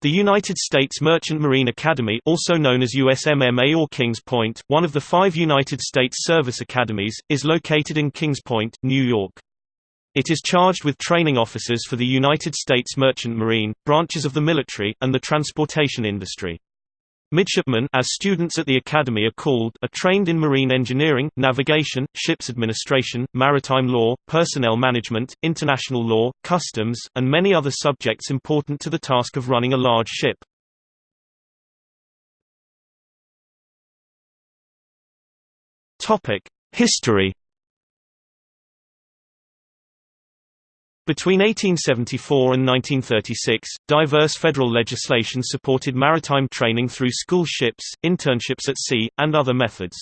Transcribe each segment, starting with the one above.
The United States Merchant Marine Academy also known as USMMA or Kings Point, one of the five United States Service Academies, is located in Kings Point, New York. It is charged with training officers for the United States Merchant Marine, branches of the military, and the transportation industry. Midshipmen as students at the academy are called are trained in marine engineering, navigation, ships administration, maritime law, personnel management, international law, customs, and many other subjects important to the task of running a large ship. History Between 1874 and 1936, diverse federal legislation supported maritime training through school ships, internships at sea, and other methods.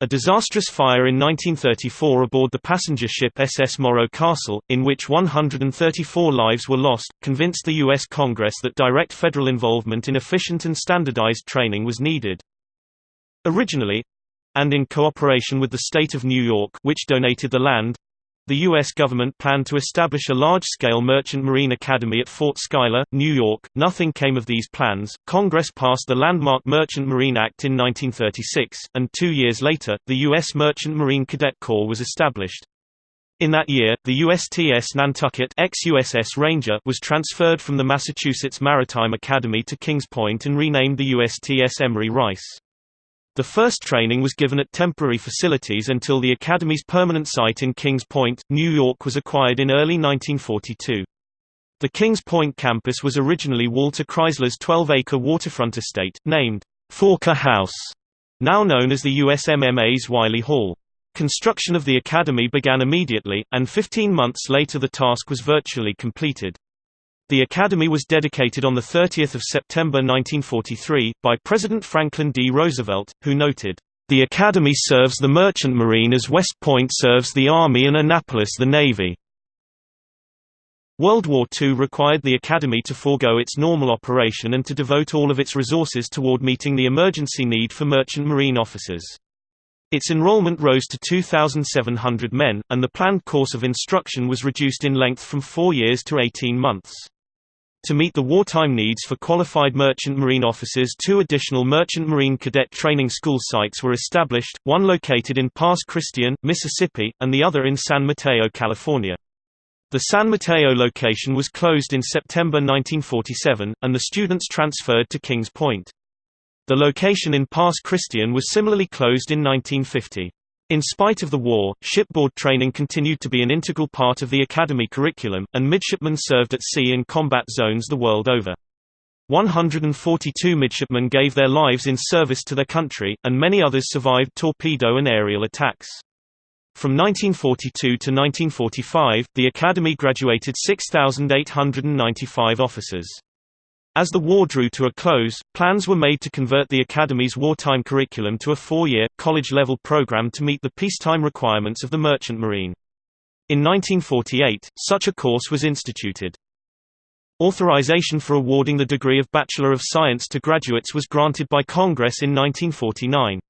A disastrous fire in 1934 aboard the passenger ship SS Morro Castle, in which 134 lives were lost, convinced the U.S. Congress that direct federal involvement in efficient and standardized training was needed. Originally, and in cooperation with the state of New York which donated the land, the U.S. government planned to establish a large-scale merchant marine academy at Fort Schuyler, New York. Nothing came of these plans. Congress passed the landmark Merchant Marine Act in 1936, and two years later, the U.S. Merchant Marine Cadet Corps was established. In that year, the USTS Nantucket ex-USS Ranger was transferred from the Massachusetts Maritime Academy to Kings Point and renamed the USTS Emery Rice. The first training was given at temporary facilities until the Academy's permanent site in Kings Point, New York was acquired in early 1942. The Kings Point campus was originally Walter Chrysler's 12-acre waterfront estate, named Forker House, now known as the USMMA's Wiley Hall. Construction of the academy began immediately, and 15 months later the task was virtually completed. The Academy was dedicated on 30 September 1943, by President Franklin D. Roosevelt, who noted, "...the Academy serves the Merchant Marine as West Point serves the Army and Annapolis the Navy." World War II required the Academy to forego its normal operation and to devote all of its resources toward meeting the emergency need for merchant marine officers. Its enrollment rose to 2,700 men, and the planned course of instruction was reduced in length from four years to 18 months. To meet the wartime needs for qualified merchant marine officers two additional merchant marine cadet training school sites were established, one located in Pass Christian, Mississippi, and the other in San Mateo, California. The San Mateo location was closed in September 1947, and the students transferred to Kings Point. The location in Pass Christian was similarly closed in 1950. In spite of the war, shipboard training continued to be an integral part of the academy curriculum, and midshipmen served at sea in combat zones the world over. 142 midshipmen gave their lives in service to their country, and many others survived torpedo and aerial attacks. From 1942 to 1945, the Academy graduated 6,895 officers. As the war drew to a close, plans were made to convert the Academy's wartime curriculum to a four-year, college-level program to meet the peacetime requirements of the Merchant Marine. In 1948, such a course was instituted. Authorization for awarding the degree of Bachelor of Science to graduates was granted by Congress in 1949.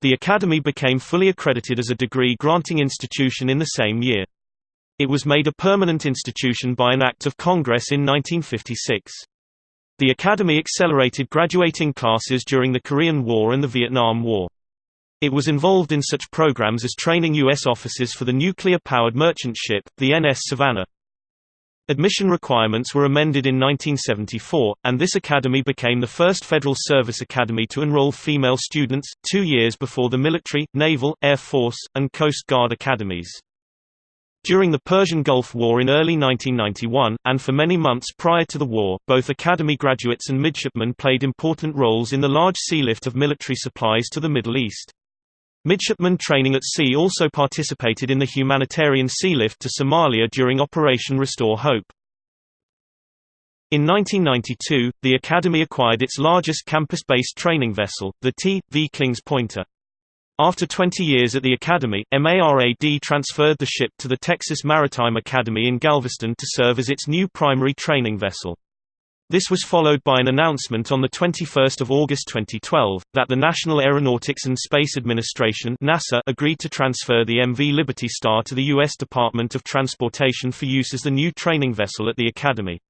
The Academy became fully accredited as a degree-granting institution in the same year. It was made a permanent institution by an Act of Congress in 1956. The Academy accelerated graduating classes during the Korean War and the Vietnam War. It was involved in such programs as training U.S. officers for the nuclear-powered merchant ship, the NS Savannah. Admission requirements were amended in 1974, and this academy became the first Federal Service Academy to enroll female students, two years before the military, naval, air force, and Coast Guard academies. During the Persian Gulf War in early 1991, and for many months prior to the war, both Academy graduates and midshipmen played important roles in the large sea lift of military supplies to the Middle East. Midshipmen training at sea also participated in the humanitarian sea lift to Somalia during Operation Restore Hope. In 1992, the Academy acquired its largest campus-based training vessel, the T.V. Kings Pointer. After 20 years at the Academy, MARAD transferred the ship to the Texas Maritime Academy in Galveston to serve as its new primary training vessel. This was followed by an announcement on 21 August 2012, that the National Aeronautics and Space Administration NASA agreed to transfer the MV Liberty Star to the U.S. Department of Transportation for use as the new training vessel at the Academy.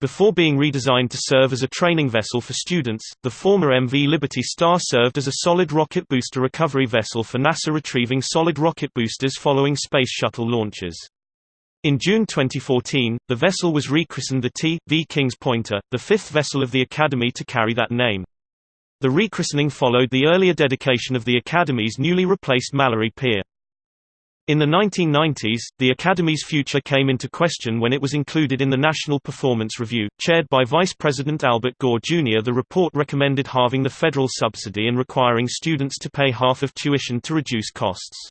Before being redesigned to serve as a training vessel for students, the former MV Liberty Star served as a solid rocket booster recovery vessel for NASA retrieving solid rocket boosters following Space Shuttle launches. In June 2014, the vessel was rechristened the T.V. Kings Pointer, the fifth vessel of the Academy to carry that name. The rechristening followed the earlier dedication of the Academy's newly replaced Mallory Pier. In the 1990s, the Academy's future came into question when it was included in the National Performance Review. Chaired by Vice President Albert Gore Jr., the report recommended halving the federal subsidy and requiring students to pay half of tuition to reduce costs.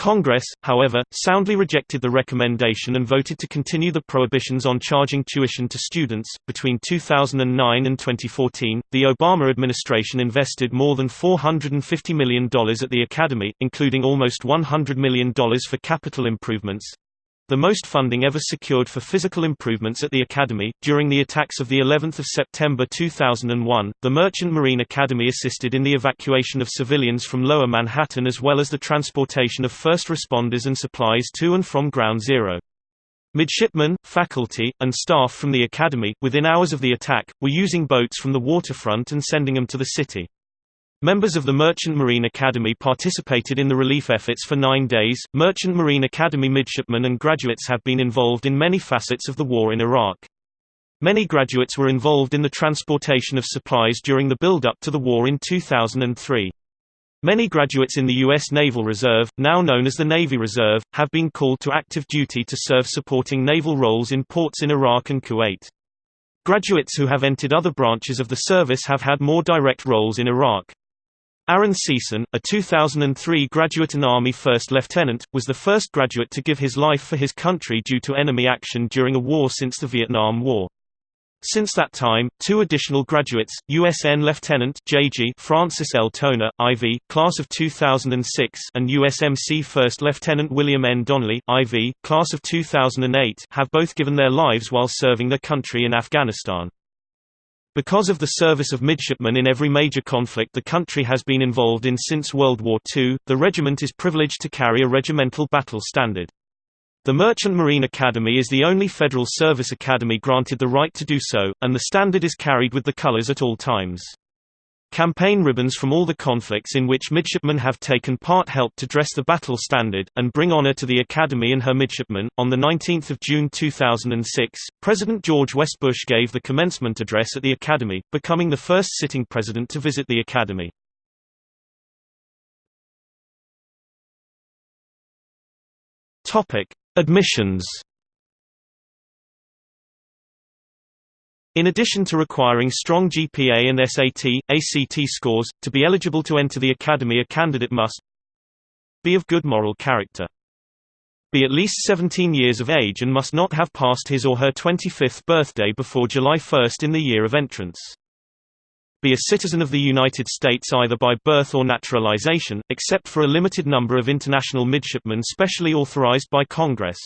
Congress, however, soundly rejected the recommendation and voted to continue the prohibitions on charging tuition to students. Between 2009 and 2014, the Obama administration invested more than $450 million at the Academy, including almost $100 million for capital improvements, the most funding ever secured for physical improvements at the Academy. During the attacks of the 11th of September 2001, the Merchant Marine Academy assisted in the evacuation of civilians from Lower Manhattan as well as the transportation of first responders and supplies to and from Ground Zero. Midshipmen, faculty, and staff from the Academy, within hours of the attack, were using boats from the waterfront and sending them to the city. Members of the Merchant Marine Academy participated in the relief efforts for nine days. Merchant Marine Academy midshipmen and graduates have been involved in many facets of the war in Iraq. Many graduates were involved in the transportation of supplies during the build-up to the war in 2003. Many graduates in the U.S. Naval Reserve, now known as the Navy Reserve, have been called to active duty to serve supporting naval roles in ports in Iraq and Kuwait. Graduates who have entered other branches of the service have had more direct roles in Iraq. Aaron Seesan, a 2003 graduate and Army First Lieutenant, was the first graduate to give his life for his country due to enemy action during a war since the Vietnam War. Since that time, two additional graduates, USN Lieutenant J.G. Francis L. Toner, IV, Class of 2006 and USMC First Lieutenant William N. Donnelly, IV, Class of 2008 have both given their lives while serving their country in Afghanistan. Because of the service of midshipmen in every major conflict the country has been involved in since World War II, the regiment is privileged to carry a regimental battle standard. The Merchant Marine Academy is the only federal service academy granted the right to do so, and the standard is carried with the colors at all times. Campaign ribbons from all the conflicts in which midshipmen have taken part help to dress the battle standard, and bring honor to the Academy and her midshipmen. On 19 June 2006, President George West Bush gave the commencement address at the Academy, becoming the first sitting president to visit the Academy. Admissions In addition to requiring strong GPA and SAT, ACT scores, to be eligible to enter the academy a candidate must be of good moral character. Be at least 17 years of age and must not have passed his or her 25th birthday before July 1 in the year of entrance. Be a citizen of the United States either by birth or naturalization, except for a limited number of international midshipmen specially authorized by Congress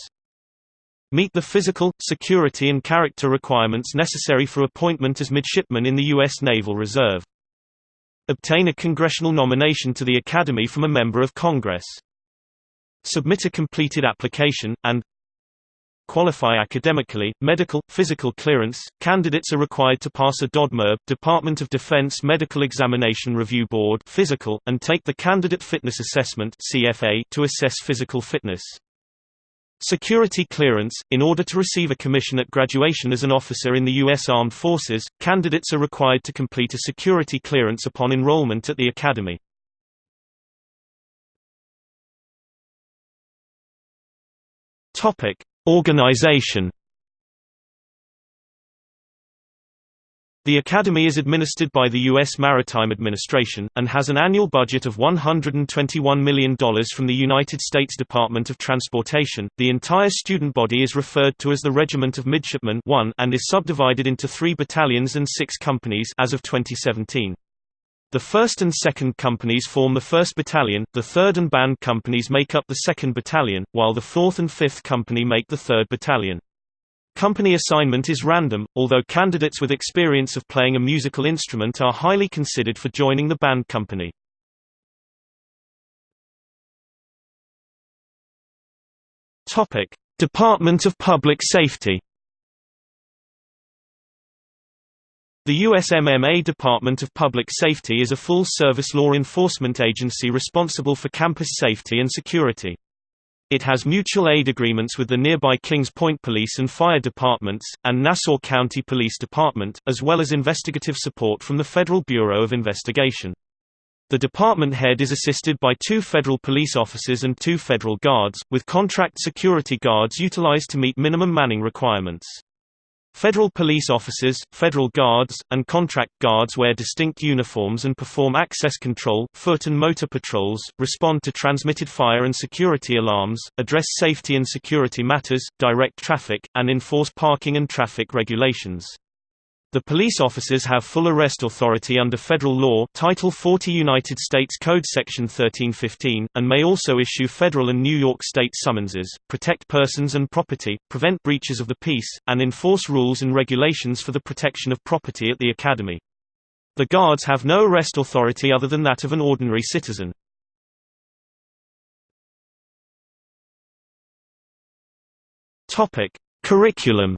meet the physical, security and character requirements necessary for appointment as midshipman in the U.S. Naval Reserve. Obtain a congressional nomination to the Academy from a member of Congress. Submit a completed application, and qualify academically, medical, physical clearance. Candidates are required to pass a DODMERB Department of Defense Medical Examination Review Board physical, and take the Candidate Fitness Assessment to assess physical fitness. Security clearance – In order to receive a commission at graduation as an officer in the U.S. Armed Forces, candidates are required to complete a security clearance upon enrollment at the Academy. Organization The Academy is administered by the U.S. Maritime Administration, and has an annual budget of $121 million from the United States Department of Transportation. The entire student body is referred to as the Regiment of Midshipmen 1 and is subdivided into three battalions and six companies as of 2017. The 1st and 2nd companies form the 1st Battalion, the 3rd and band companies make up the 2nd Battalion, while the 4th and 5th Company make the 3rd Battalion. Company assignment is random, although candidates with experience of playing a musical instrument are highly considered for joining the band company. Department of Public Safety The USMMA Department of Public Safety is a full-service law enforcement agency responsible for campus safety and security. It has mutual aid agreements with the nearby Kings Point Police and Fire Departments, and Nassau County Police Department, as well as investigative support from the Federal Bureau of Investigation. The department head is assisted by two federal police officers and two federal guards, with contract security guards utilized to meet minimum manning requirements. Federal police officers, federal guards, and contract guards wear distinct uniforms and perform access control, foot and motor patrols, respond to transmitted fire and security alarms, address safety and security matters, direct traffic, and enforce parking and traffic regulations. The police officers have full arrest authority under federal law Title 40 United States Code Section 1315, and may also issue federal and New York state summonses, protect persons and property, prevent breaches of the peace, and enforce rules and regulations for the protection of property at the Academy. The guards have no arrest authority other than that of an ordinary citizen. Curriculum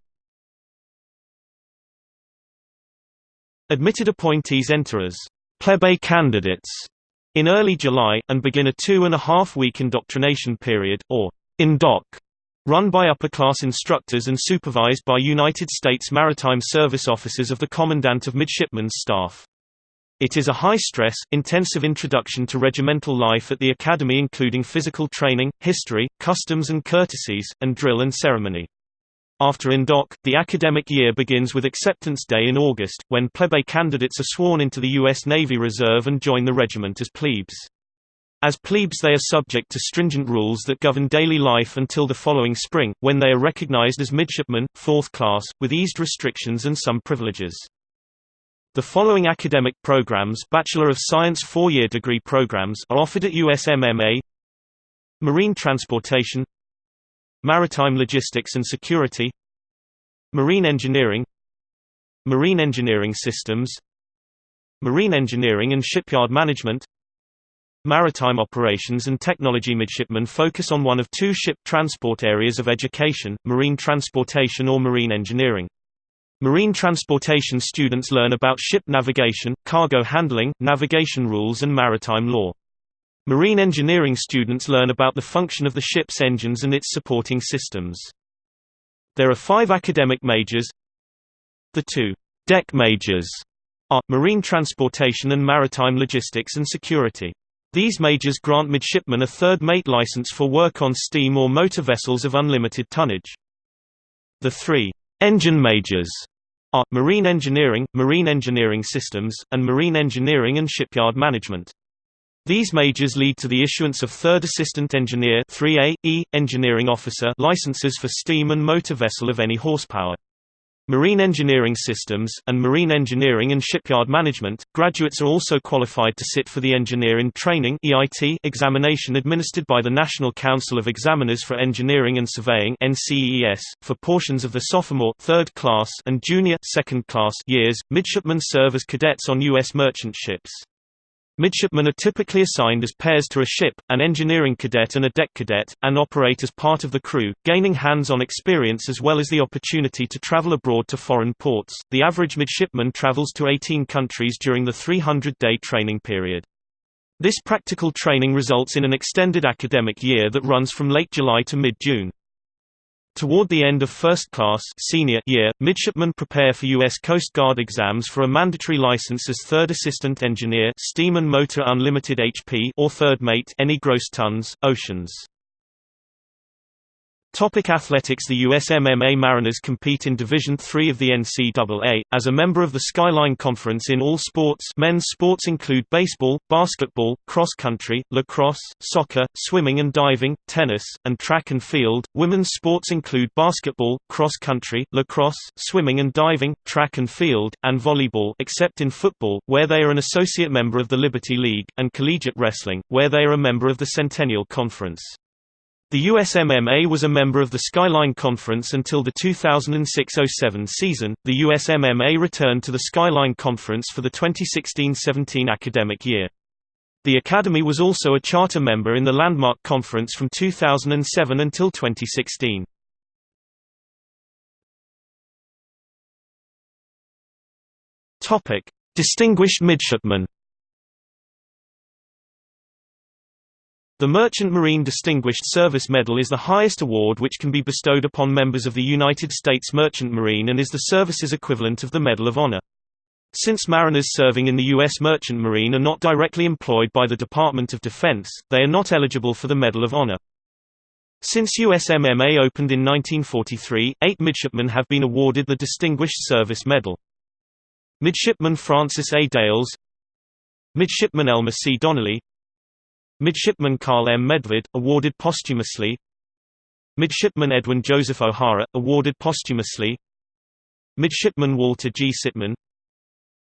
Admitted appointees enter as plebe candidates in early July, and begin a two-and-a-half-week indoctrination period, or indoc, run by upper-class instructors and supervised by United States Maritime Service officers of the Commandant of Midshipmen's Staff. It is a high-stress, intensive introduction to regimental life at the Academy including physical training, history, customs and courtesies, and drill and ceremony. After indoc, the academic year begins with Acceptance Day in August, when plebe candidates are sworn into the U.S. Navy Reserve and join the regiment as plebes. As plebes they are subject to stringent rules that govern daily life until the following spring, when they are recognized as midshipmen, fourth class, with eased restrictions and some privileges. The following academic programs Bachelor of Science four-year degree programs are offered at USMMA Marine Transportation Maritime Logistics and Security Marine Engineering Marine Engineering Systems Marine Engineering and Shipyard Management Maritime Operations and Technology Midshipmen focus on one of two ship transport areas of education, marine transportation or marine engineering. Marine transportation students learn about ship navigation, cargo handling, navigation rules and maritime law. Marine engineering students learn about the function of the ship's engines and its supporting systems. There are five academic majors. The two deck majors are, marine transportation and maritime logistics and security. These majors grant midshipmen a third mate license for work on steam or motor vessels of unlimited tonnage. The three engine majors are, marine engineering, marine engineering systems, and marine engineering and shipyard management. These majors lead to the issuance of Third Assistant Engineer 3A, E, Engineering Officer licenses for steam and motor vessel of any horsepower. Marine Engineering Systems, and Marine Engineering and Shipyard Management, graduates are also qualified to sit for the Engineer in Training examination administered by the National Council of Examiners for Engineering and Surveying for portions of the sophomore third class and junior second class years. Midshipmen serve as cadets on U.S. merchant ships. Midshipmen are typically assigned as pairs to a ship, an engineering cadet and a deck cadet, and operate as part of the crew, gaining hands-on experience as well as the opportunity to travel abroad to foreign ports. The average midshipman travels to 18 countries during the 300-day training period. This practical training results in an extended academic year that runs from late July to mid-June. Toward the end of first class senior year, midshipmen prepare for U.S. Coast Guard exams for a mandatory license as third assistant engineer steam and motor unlimited HP or third mate any gross tons, oceans. Topic athletics The USMMA Mariners compete in Division III of the NCAA, as a member of the Skyline Conference in all sports men's sports include baseball, basketball, cross-country, lacrosse, soccer, swimming and diving, tennis, and track and field. Women's sports include basketball, cross-country, lacrosse, swimming and diving, track and field, and volleyball except in football, where they are an associate member of the Liberty League, and collegiate wrestling, where they are a member of the Centennial Conference. The USMMA was a member of the Skyline Conference until the 2006–07 season. The USMMA returned to the Skyline Conference for the 2016–17 academic year. The Academy was also a charter member in the Landmark Conference from 2007 until 2016. Topic: Distinguished Midshipman. The Merchant Marine Distinguished Service Medal is the highest award which can be bestowed upon members of the United States Merchant Marine and is the service's equivalent of the Medal of Honor. Since mariners serving in the U.S. Merchant Marine are not directly employed by the Department of Defense, they are not eligible for the Medal of Honor. Since USMMA opened in 1943, eight midshipmen have been awarded the Distinguished Service Medal. Midshipman Francis A. Dales Midshipman Elmer C. Donnelly Midshipman Carl M. Medved, awarded posthumously Midshipman Edwin Joseph O'Hara, awarded posthumously Midshipman Walter G. Sitman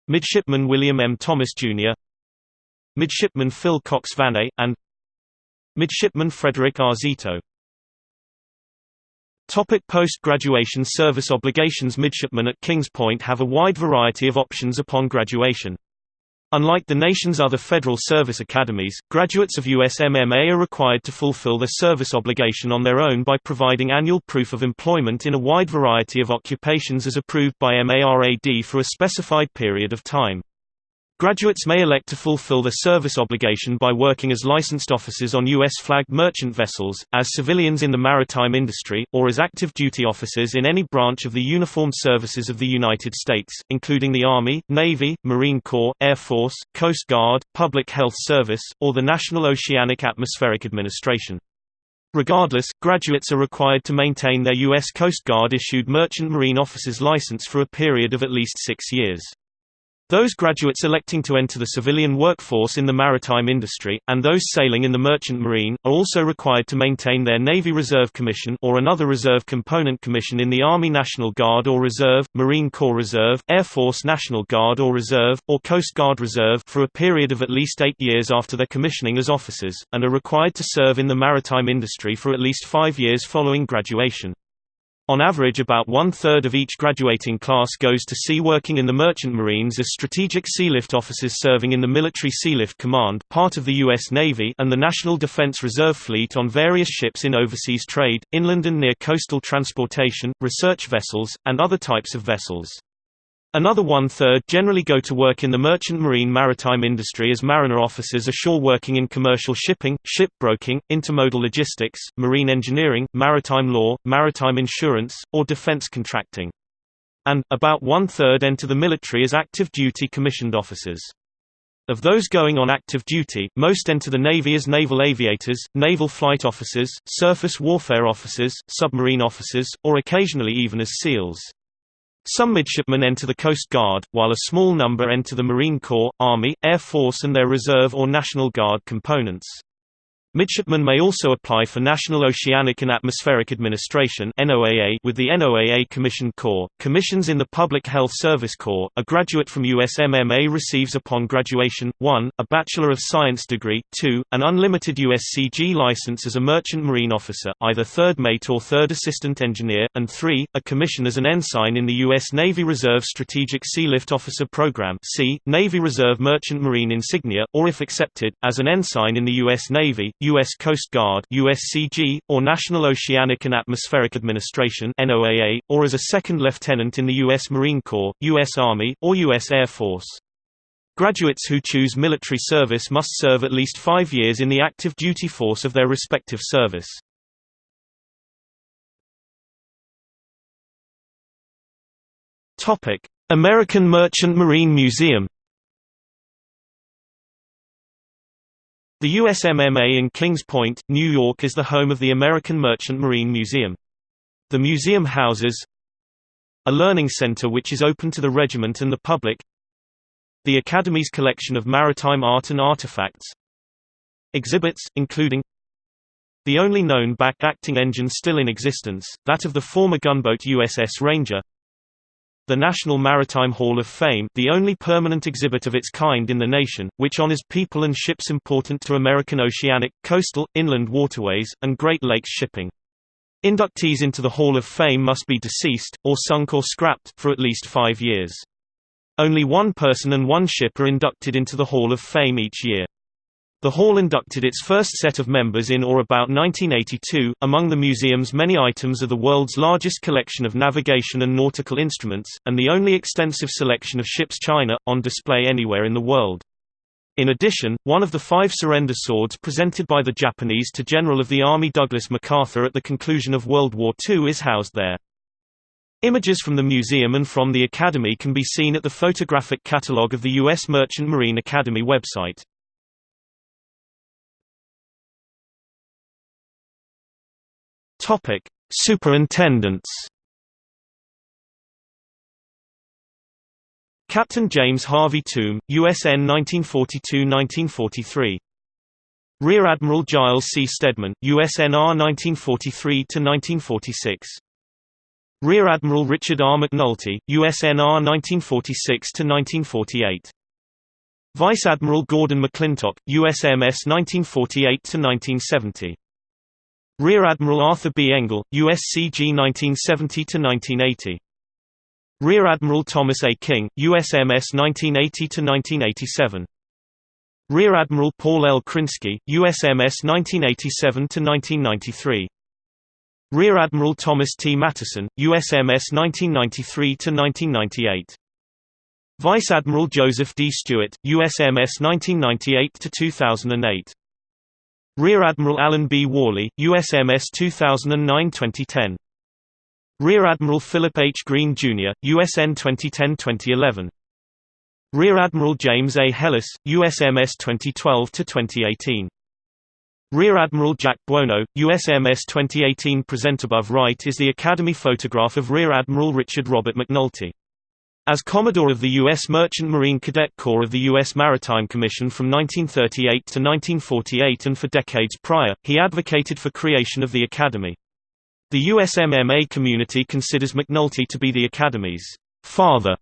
Midshipman William M. Thomas, Jr. Midshipman Phil Cox Vannay, and Midshipman Frederick R. Zito Topic Post-graduation service obligations Midshipmen at Kings Point have a wide variety of options upon graduation. Unlike the nation's other federal service academies, graduates of USMMA are required to fulfill their service obligation on their own by providing annual proof of employment in a wide variety of occupations as approved by MARAD for a specified period of time. Graduates may elect to fulfill their service obligation by working as licensed officers on U.S.-flagged merchant vessels, as civilians in the maritime industry, or as active duty officers in any branch of the uniformed services of the United States, including the Army, Navy, Marine Corps, Air Force, Coast Guard, Public Health Service, or the National Oceanic Atmospheric Administration. Regardless, graduates are required to maintain their U.S. Coast Guard-issued Merchant Marine Officer's license for a period of at least six years. Those graduates electing to enter the civilian workforce in the maritime industry, and those sailing in the merchant marine, are also required to maintain their Navy Reserve Commission or another reserve component commission in the Army National Guard or Reserve, Marine Corps Reserve, Air Force National Guard or Reserve, or Coast Guard Reserve for a period of at least eight years after their commissioning as officers, and are required to serve in the maritime industry for at least five years following graduation. On average about one-third of each graduating class goes to sea working in the Merchant Marines as strategic sealift officers serving in the Military Sealift Command part of the U.S. Navy and the National Defense Reserve Fleet on various ships in overseas trade, inland and near coastal transportation, research vessels, and other types of vessels. Another one-third generally go to work in the merchant marine maritime industry as mariner officers ashore working in commercial shipping, shipbroking, intermodal logistics, marine engineering, maritime law, maritime insurance, or defense contracting. And, about one-third enter the military as active-duty commissioned officers. Of those going on active duty, most enter the Navy as naval aviators, naval flight officers, surface warfare officers, submarine officers, or occasionally even as SEALs. Some midshipmen enter the Coast Guard, while a small number enter the Marine Corps, Army, Air Force and their Reserve or National Guard components. Midshipmen may also apply for National Oceanic and Atmospheric Administration with the NOAA Commissioned Corps. Commissions in the Public Health Service Corps. A graduate from USMMA receives upon graduation 1. a Bachelor of Science degree, 2. an unlimited USCG license as a merchant marine officer, either third mate or third assistant engineer, and 3. a commission as an ensign in the U.S. Navy Reserve Strategic Sealift Officer Program (C. Navy Reserve Merchant Marine Insignia), or if accepted, as an ensign in the U.S. Navy U.S. Coast Guard USCG, or National Oceanic and Atmospheric Administration NOAA, or as a second lieutenant in the U.S. Marine Corps, U.S. Army, or U.S. Air Force. Graduates who choose military service must serve at least five years in the active duty force of their respective service. American Merchant Marine Museum The USMMA in Kings Point, New York is the home of the American Merchant Marine Museum. The museum houses a learning center which is open to the regiment and the public the Academy's collection of maritime art and artifacts exhibits, including the only known back-acting engine still in existence, that of the former gunboat USS Ranger the National Maritime Hall of Fame the only permanent exhibit of its kind in the nation, which honors people and ships important to American oceanic, coastal, inland waterways, and Great Lakes shipping. Inductees into the Hall of Fame must be deceased, or sunk or scrapped, for at least five years. Only one person and one ship are inducted into the Hall of Fame each year. The hall inducted its first set of members in or about 1982. Among the museum's many items are the world's largest collection of navigation and nautical instruments, and the only extensive selection of ships china, on display anywhere in the world. In addition, one of the five surrender swords presented by the Japanese to General of the Army Douglas MacArthur at the conclusion of World War II is housed there. Images from the museum and from the Academy can be seen at the photographic catalogue of the U.S. Merchant Marine Academy website. Topic: Superintendents. Captain James Harvey Tomb, USN 1942–1943. Rear Admiral Giles C. Stedman, USNR 1943–1946. Rear Admiral Richard R. McNulty, USNR 1946–1948. Vice Admiral Gordon McClintock, USMS 1948–1970. Rear Admiral Arthur B. Engel, USCG 1970–1980. Rear Admiral Thomas A. King, USMS 1980–1987. Rear Admiral Paul L. Krinsky, USMS 1987–1993. Rear Admiral Thomas T. Mattison, USMS 1993–1998. Vice Admiral Joseph D. Stewart, USMS 1998–2008. Rear Admiral Alan B. Worley, USMS 2009-2010. Rear Admiral Philip H. Green, Jr., USN 2010-2011. Rear Admiral James A. Hellis, USMS 2012-2018. Rear Admiral Jack Buono, USMS 2018 Present above right is the Academy photograph of Rear Admiral Richard Robert McNulty. As Commodore of the U.S. Merchant Marine Cadet Corps of the U.S. Maritime Commission from 1938 to 1948 and for decades prior, he advocated for creation of the Academy. The USMMA community considers McNulty to be the Academy's father.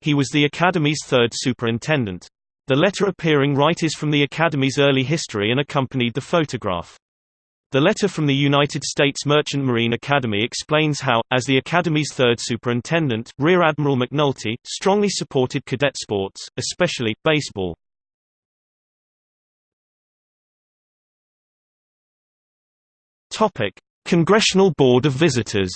He was the Academy's third superintendent. The letter appearing right is from the Academy's early history and accompanied the photograph. The letter from the United States Merchant Marine Academy explains how, as the Academy's third superintendent, Rear Admiral McNulty, strongly supported cadet sports, especially, baseball. Congressional Board of Visitors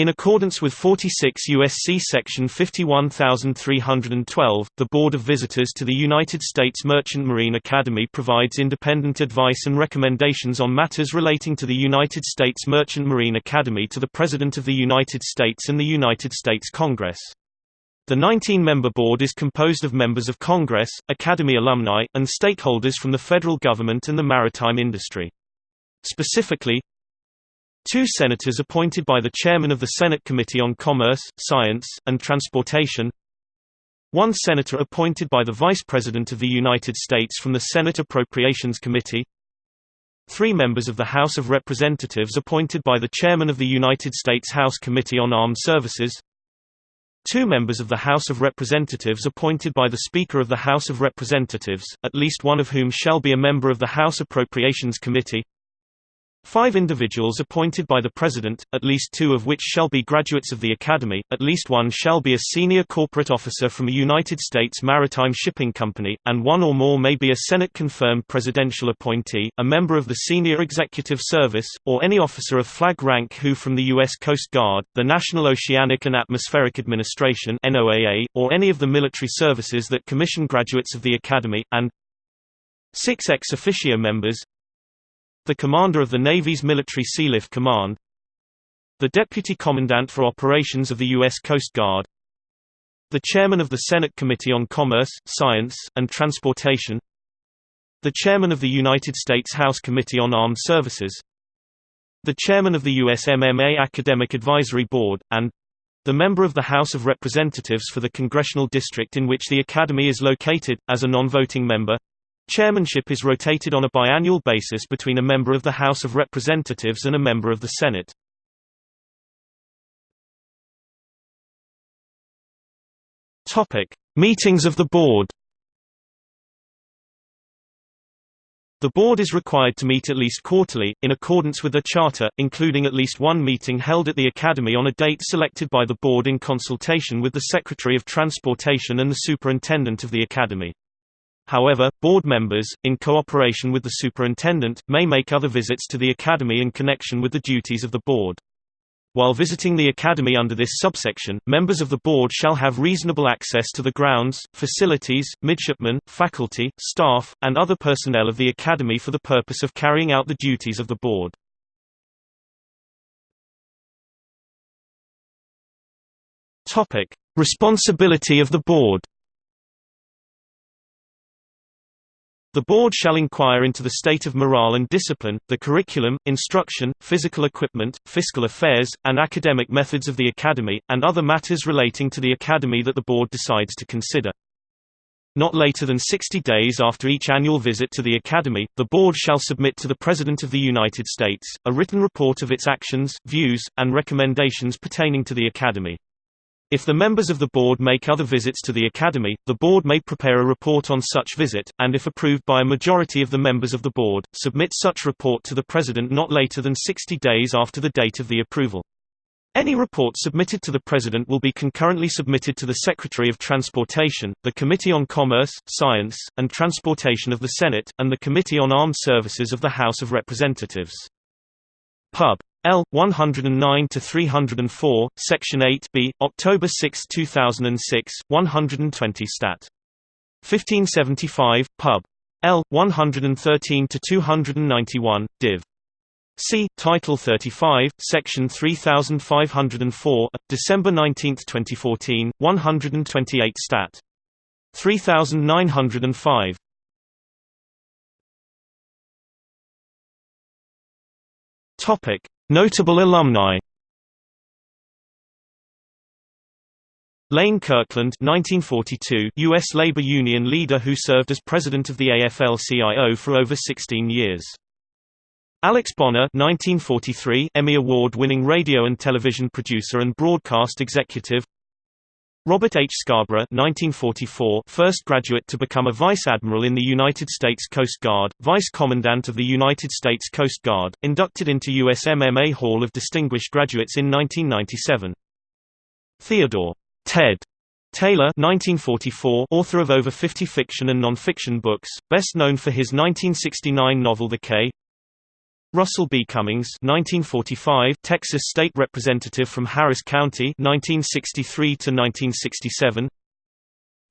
In accordance with 46 U.S.C. Section 51312, the Board of Visitors to the United States Merchant Marine Academy provides independent advice and recommendations on matters relating to the United States Merchant Marine Academy to the President of the United States and the United States Congress. The 19-member board is composed of members of Congress, Academy alumni, and stakeholders from the federal government and the maritime industry. Specifically, Two senators appointed by the chairman of the Senate Committee on Commerce, Science, and Transportation. One senator appointed by the Vice President of the United States from the Senate Appropriations Committee. Three members of the House of Representatives appointed by the chairman of the United States House Committee on Armed Services. Two members of the House of Representatives appointed by the Speaker of the House of Representatives, at least one of whom shall be a member of the House Appropriations Committee Five individuals appointed by the President, at least two of which shall be graduates of the Academy, at least one shall be a senior corporate officer from a United States maritime shipping company, and one or more may be a Senate-confirmed presidential appointee, a member of the Senior Executive Service, or any officer of flag rank who from the U.S. Coast Guard, the National Oceanic and Atmospheric Administration or any of the military services that commission graduates of the Academy, and six ex officio members, the Commander of the Navy's Military Sealift Command The Deputy Commandant for Operations of the U.S. Coast Guard The Chairman of the Senate Committee on Commerce, Science, and Transportation The Chairman of the United States House Committee on Armed Services The Chairman of the USMMA Academic Advisory Board, and the member of the House of Representatives for the congressional district in which the Academy is located, as a non-voting member Chairmanship is rotated on a biannual basis between a member of the House of Representatives and a member of the Senate. Topic: Meetings of the board. The board is required to meet at least quarterly, in accordance with the charter, including at least one meeting held at the Academy on a date selected by the board in consultation with the Secretary of Transportation and the Superintendent of the Academy. However, board members, in cooperation with the superintendent, may make other visits to the Academy in connection with the duties of the board. While visiting the Academy under this subsection, members of the board shall have reasonable access to the grounds, facilities, midshipmen, faculty, staff, and other personnel of the Academy for the purpose of carrying out the duties of the board. Responsibility of the board The board shall inquire into the state of morale and discipline, the curriculum, instruction, physical equipment, fiscal affairs, and academic methods of the Academy, and other matters relating to the Academy that the board decides to consider. Not later than 60 days after each annual visit to the Academy, the board shall submit to the President of the United States, a written report of its actions, views, and recommendations pertaining to the Academy. If the members of the board make other visits to the Academy, the board may prepare a report on such visit, and if approved by a majority of the members of the board, submit such report to the President not later than 60 days after the date of the approval. Any report submitted to the President will be concurrently submitted to the Secretary of Transportation, the Committee on Commerce, Science, and Transportation of the Senate, and the Committee on Armed Services of the House of Representatives. Pub. L. 109-304, Section 8b, October 6, 2006, 120 Stat. 1575, Pub. L. 113-291, Div. C. Title 35, Section 3504, December 19, 2014, 128 Stat. 3905. Topic Notable alumni Lane Kirkland 1942, U.S. labor union leader who served as president of the AFL-CIO for over 16 years. Alex Bonner 1943, Emmy Award-winning radio and television producer and broadcast executive Robert H. Scarborough 1944, first graduate to become a vice admiral in the United States Coast Guard, vice commandant of the United States Coast Guard, inducted into USMMA Hall of Distinguished Graduates in 1997. Theodore Ted Taylor 1944, author of over 50 fiction and non-fiction books, best known for his 1969 novel The Cay Russell B. Cummings 1945, Texas State Representative from Harris County 1963 to 1967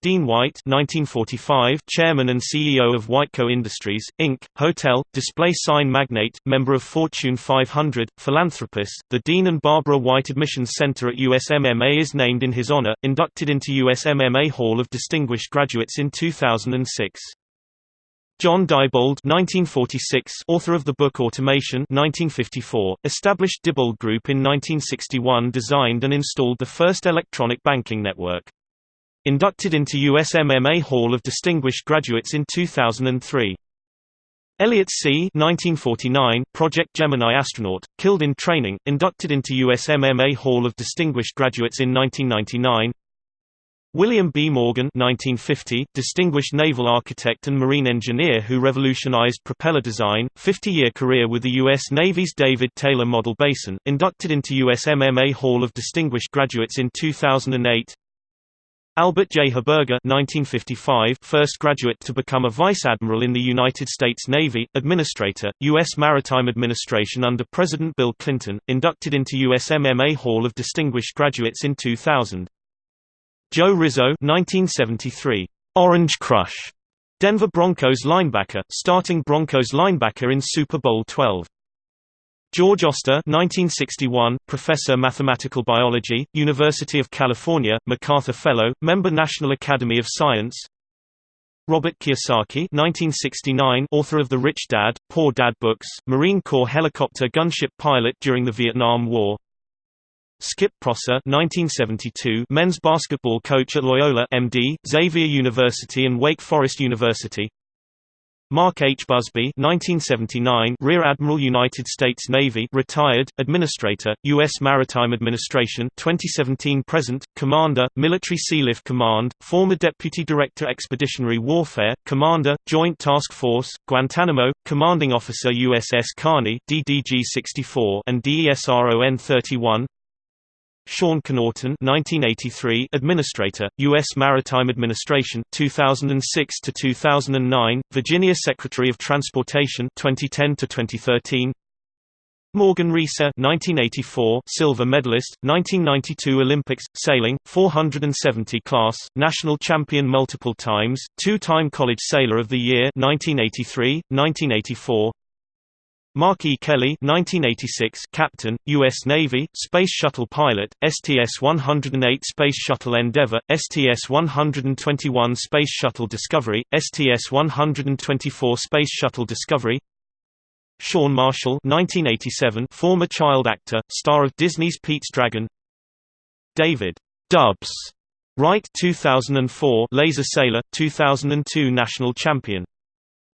Dean White 1945, Chairman and CEO of Whiteco Industries, Inc., hotel, display sign magnate, member of Fortune 500, philanthropist. The Dean and Barbara White Admissions Center at USMMA is named in his honor, inducted into USMMA Hall of Distinguished Graduates in 2006. John Diebold 1946, author of the book Automation 1954, established Diebold Group in 1961 designed and installed the first electronic banking network. Inducted into USMMA Hall of Distinguished Graduates in 2003. Elliot See 1949, Project Gemini astronaut, killed in training, inducted into USMMA Hall of Distinguished Graduates in 1999 William B. Morgan 1950, distinguished naval architect and marine engineer who revolutionized propeller design, 50-year career with the U.S. Navy's David Taylor Model Basin, inducted into USMMA Hall of Distinguished Graduates in 2008 Albert J. Herberger 1955, first graduate to become a vice admiral in the United States Navy, administrator, U.S. Maritime Administration under President Bill Clinton, inducted into USMMA Hall of Distinguished Graduates in 2000 Joe Rizzo 1973. Orange Crush. Denver Broncos linebacker, starting Broncos linebacker in Super Bowl XII. George Oster 1961, professor mathematical biology, University of California, MacArthur Fellow, member National Academy of Science Robert Kiyosaki 1969, author of The Rich Dad, Poor Dad books, Marine Corps helicopter gunship pilot during the Vietnam War Skip Prosser 1972 men's basketball coach at Loyola MD, Xavier University and Wake Forest University Mark H. Buzby 1979 Rear Admiral United States Navy retired, Administrator, U.S. Maritime Administration 2017–present, Commander, Military Sealift Command, former Deputy Director Expeditionary Warfare, Commander, Joint Task Force, Guantanamo, Commanding Officer USS Carney DDG-64 and DESRON-31 Sean Connaughton 1983 Administrator, U.S. Maritime Administration 2006 to 2009, Virginia Secretary of Transportation 2010 to 2013. Morgan Reeser 1984 silver medalist 1992 Olympics sailing 470 class national champion multiple times two-time college sailor of the year 1983 1984 Mark E. Kelly 1986 Captain, U.S. Navy, Space Shuttle Pilot, STS-108 Space Shuttle Endeavour, STS-121 Space Shuttle Discovery, STS-124 Space Shuttle Discovery Sean Marshall 1987 former child actor, star of Disney's Pete's Dragon David Dubs Wright 2004 Laser Sailor, 2002 National Champion.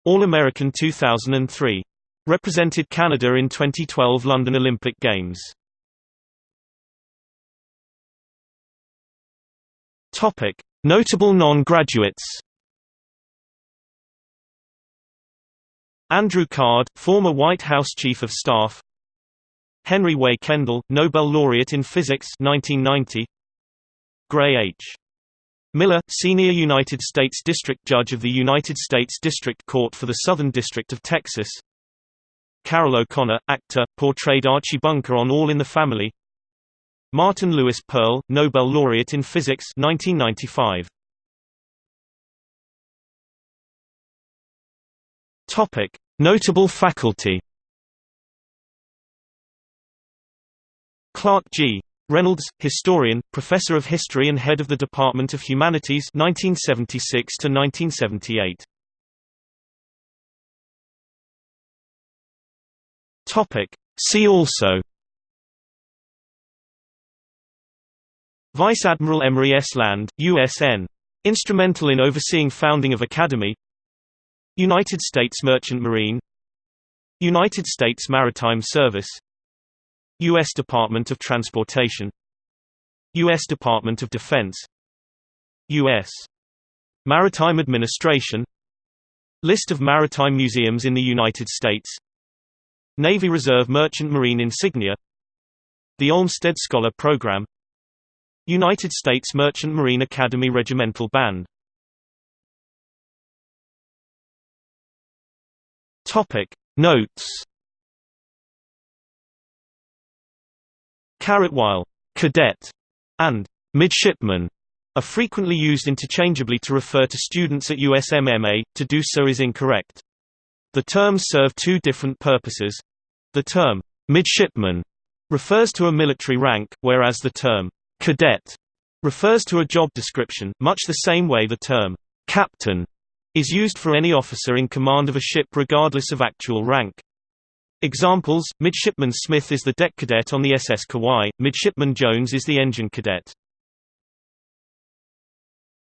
All-American 2003 Represented Canada in 2012 London Olympic Games. Topic: Notable non-graduates. Andrew Card, former White House Chief of Staff. Henry Way Kendall, Nobel laureate in physics 1990. Gray H. Miller, senior United States District Judge of the United States District Court for the Southern District of Texas Carroll O'Connor, actor, portrayed Archie Bunker on All in the Family Martin Lewis Perl, Nobel laureate in physics 1995. Topic: Notable faculty. Clark G. Reynolds, historian, professor of history and head of the Department of Humanities 1976 to 1978. Topic. See also Vice Admiral Emery S. Land, USN. Instrumental in overseeing founding of Academy United States Merchant Marine United States Maritime Service U.S. Department of Transportation U.S. Department of Defense U.S. Maritime Administration List of maritime museums in the United States Navy Reserve Merchant Marine Insignia The Olmsted Scholar Program United States Merchant Marine Academy Regimental Band. Topic Notes. While cadet and midshipman are frequently used interchangeably to refer to students at USMMA, to do so is incorrect. The terms serve two different purposes. The term, midshipman, refers to a military rank, whereas the term, cadet, refers to a job description, much the same way the term, captain, is used for any officer in command of a ship regardless of actual rank. Examples, Midshipman Smith is the deck cadet on the SS Kauai, Midshipman Jones is the engine cadet.